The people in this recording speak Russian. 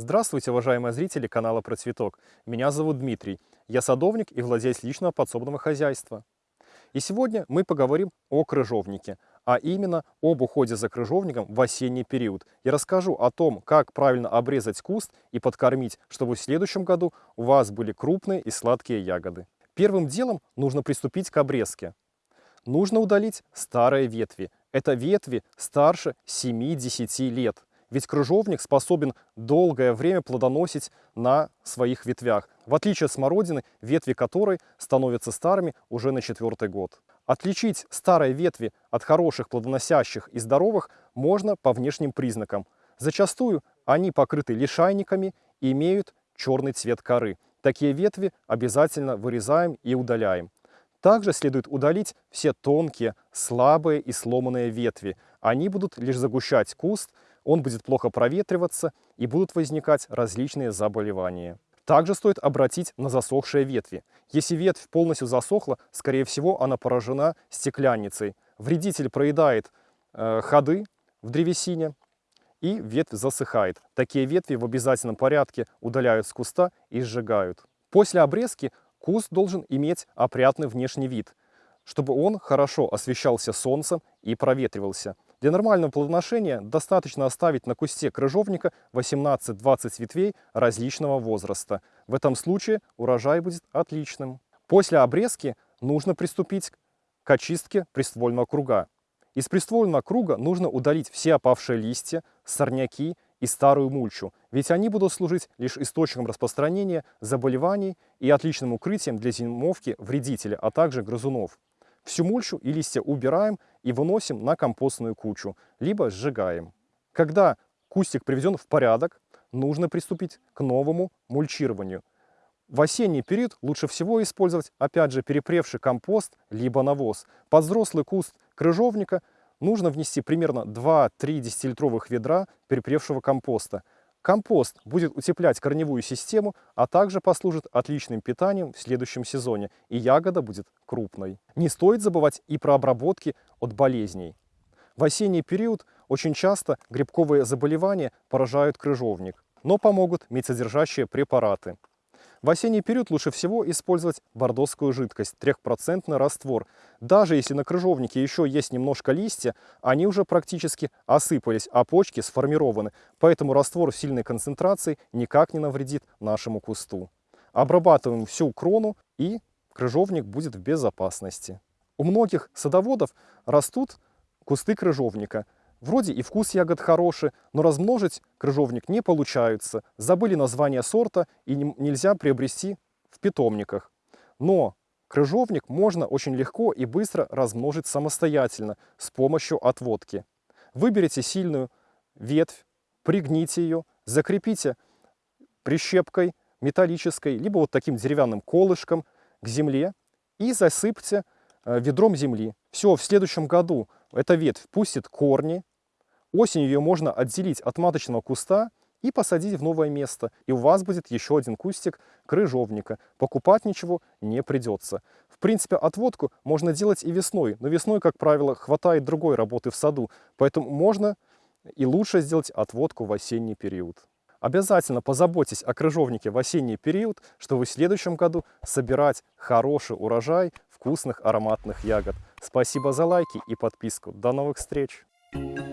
Здравствуйте, уважаемые зрители канала Про Цветок. Меня зовут Дмитрий. Я садовник и владелец личного подсобного хозяйства. И сегодня мы поговорим о крыжовнике, а именно об уходе за крыжовником в осенний период. Я расскажу о том, как правильно обрезать куст и подкормить, чтобы в следующем году у вас были крупные и сладкие ягоды. Первым делом нужно приступить к обрезке. Нужно удалить старые ветви. Это ветви старше 7-10 лет. Ведь крыжовник способен долгое время плодоносить на своих ветвях, в отличие от смородины, ветви которой становятся старыми уже на четвертый год. Отличить старые ветви от хороших, плодоносящих и здоровых можно по внешним признакам. Зачастую они покрыты лишайниками и имеют черный цвет коры. Такие ветви обязательно вырезаем и удаляем. Также следует удалить все тонкие, слабые и сломанные ветви. Они будут лишь загущать куст, он будет плохо проветриваться и будут возникать различные заболевания. Также стоит обратить на засохшие ветви. Если ветвь полностью засохла, скорее всего она поражена стеклянницей. Вредитель проедает э, ходы в древесине и ветвь засыхает. Такие ветви в обязательном порядке удаляют с куста и сжигают. После обрезки куст должен иметь опрятный внешний вид, чтобы он хорошо освещался солнцем и проветривался. Для нормального плодоношения достаточно оставить на кусте крыжовника 18-20 ветвей различного возраста. В этом случае урожай будет отличным. После обрезки нужно приступить к очистке приствольного круга. Из приствольного круга нужно удалить все опавшие листья, сорняки и старую мульчу, ведь они будут служить лишь источником распространения заболеваний и отличным укрытием для зимовки вредителя, а также грызунов. Всю мульчу и листья убираем и выносим на компостную кучу, либо сжигаем. Когда кустик приведен в порядок, нужно приступить к новому мульчированию. В осенний период лучше всего использовать, опять же, перепревший компост, либо навоз. Под взрослый куст крыжовника нужно внести примерно 2-3 десятилитровых ведра перепревшего компоста – Компост будет утеплять корневую систему, а также послужит отличным питанием в следующем сезоне, и ягода будет крупной. Не стоит забывать и про обработки от болезней. В осенний период очень часто грибковые заболевания поражают крыжовник, но помогут медсодержащие препараты. В осенний период лучше всего использовать бордоскую жидкость, 3% раствор. Даже если на крыжовнике еще есть немножко листья, они уже практически осыпались, а почки сформированы. Поэтому раствор сильной концентрации никак не навредит нашему кусту. Обрабатываем всю крону и крыжовник будет в безопасности. У многих садоводов растут кусты крыжовника – Вроде и вкус ягод хороший, но размножить крыжовник не получается. Забыли название сорта и не, нельзя приобрести в питомниках. Но крыжовник можно очень легко и быстро размножить самостоятельно с помощью отводки. Выберите сильную ветвь, пригните ее, закрепите прищепкой металлической, либо вот таким деревянным колышком к земле и засыпьте э, ведром земли. Все, в следующем году эта ветвь пустит корни, осенью ее можно отделить от маточного куста и посадить в новое место, и у вас будет еще один кустик крыжовника. Покупать ничего не придется. В принципе, отводку можно делать и весной, но весной, как правило, хватает другой работы в саду, поэтому можно и лучше сделать отводку в осенний период. Обязательно позаботьтесь о крыжовнике в осенний период, чтобы в следующем году собирать хороший урожай вкусных ароматных ягод. Спасибо за лайки и подписку. До новых встреч! Thank you.